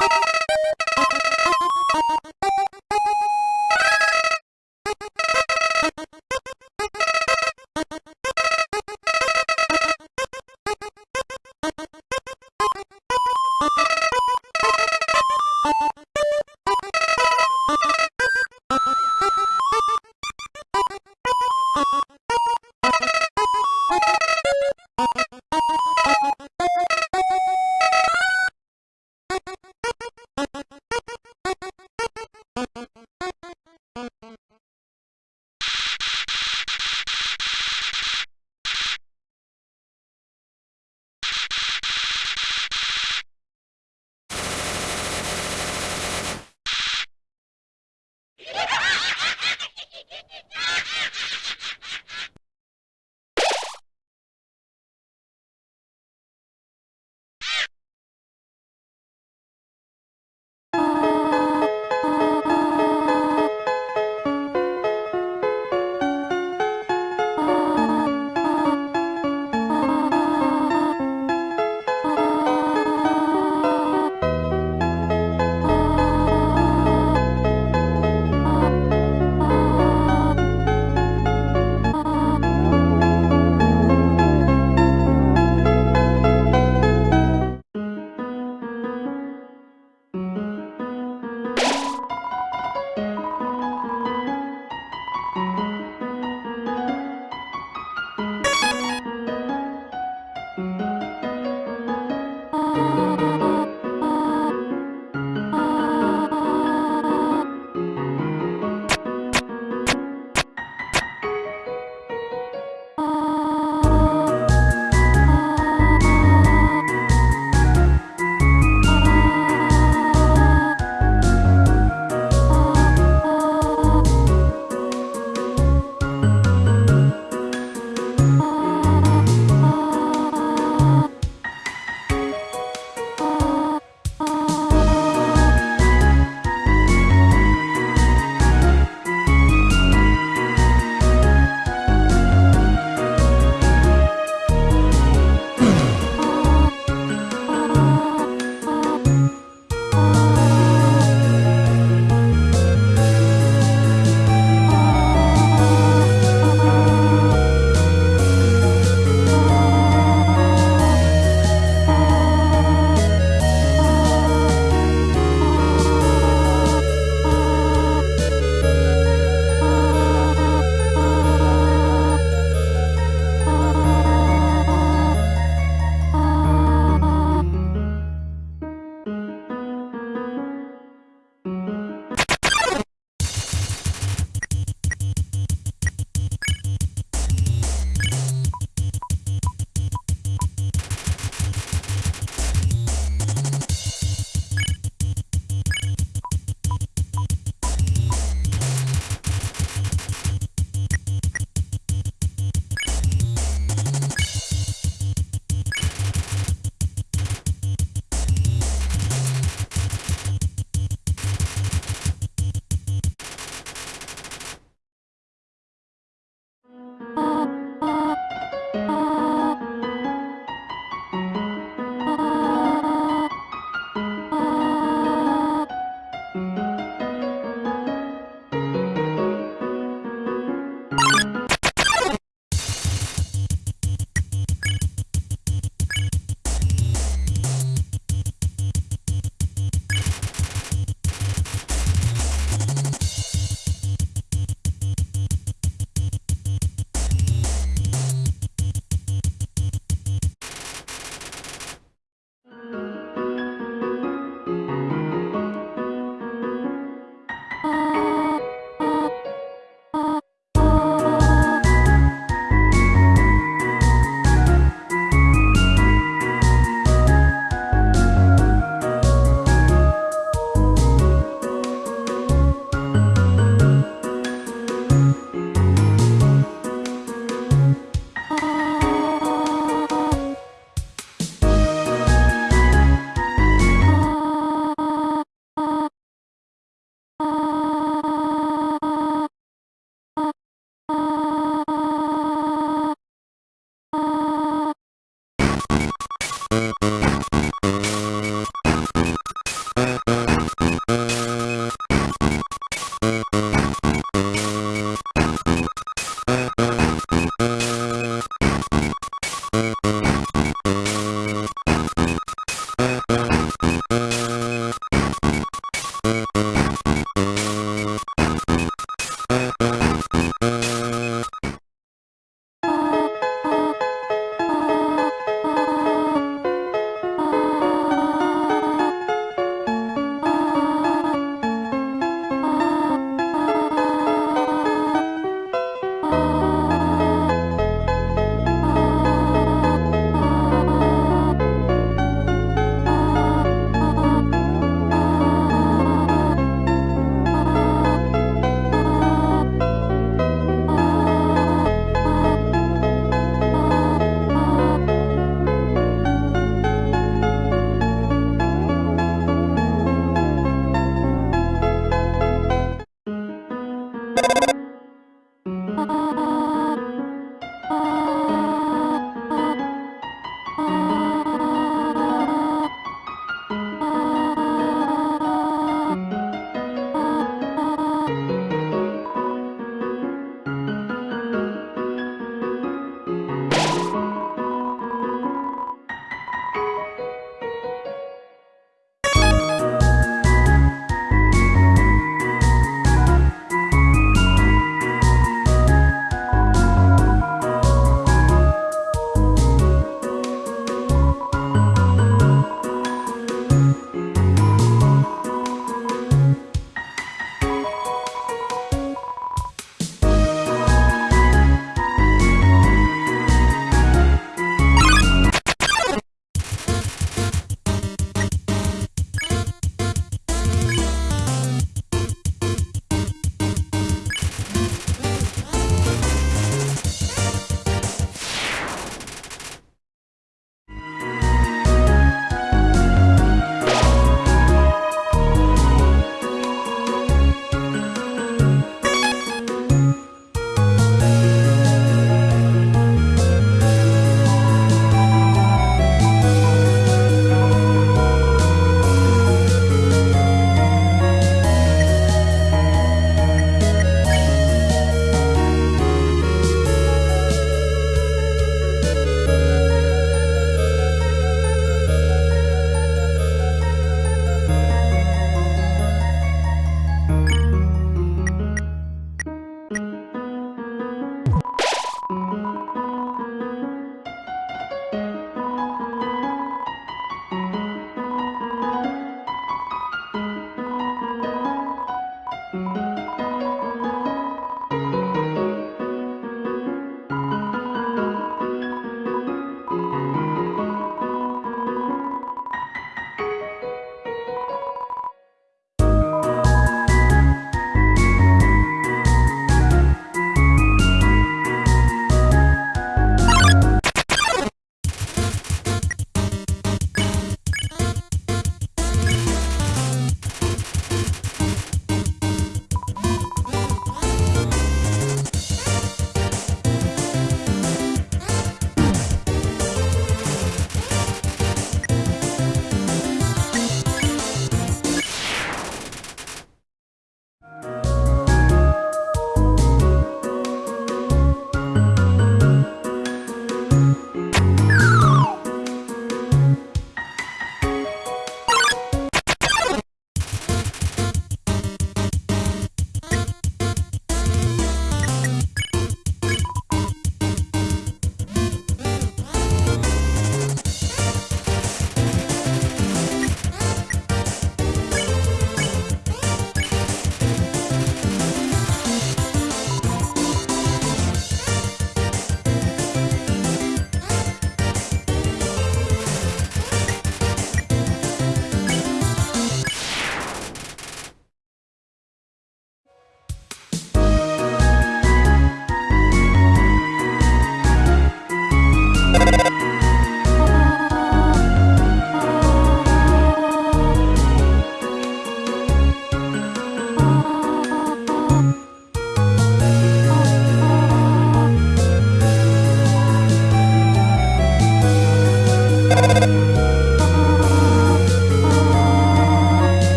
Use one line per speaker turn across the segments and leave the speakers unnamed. you Thank you.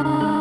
Oh.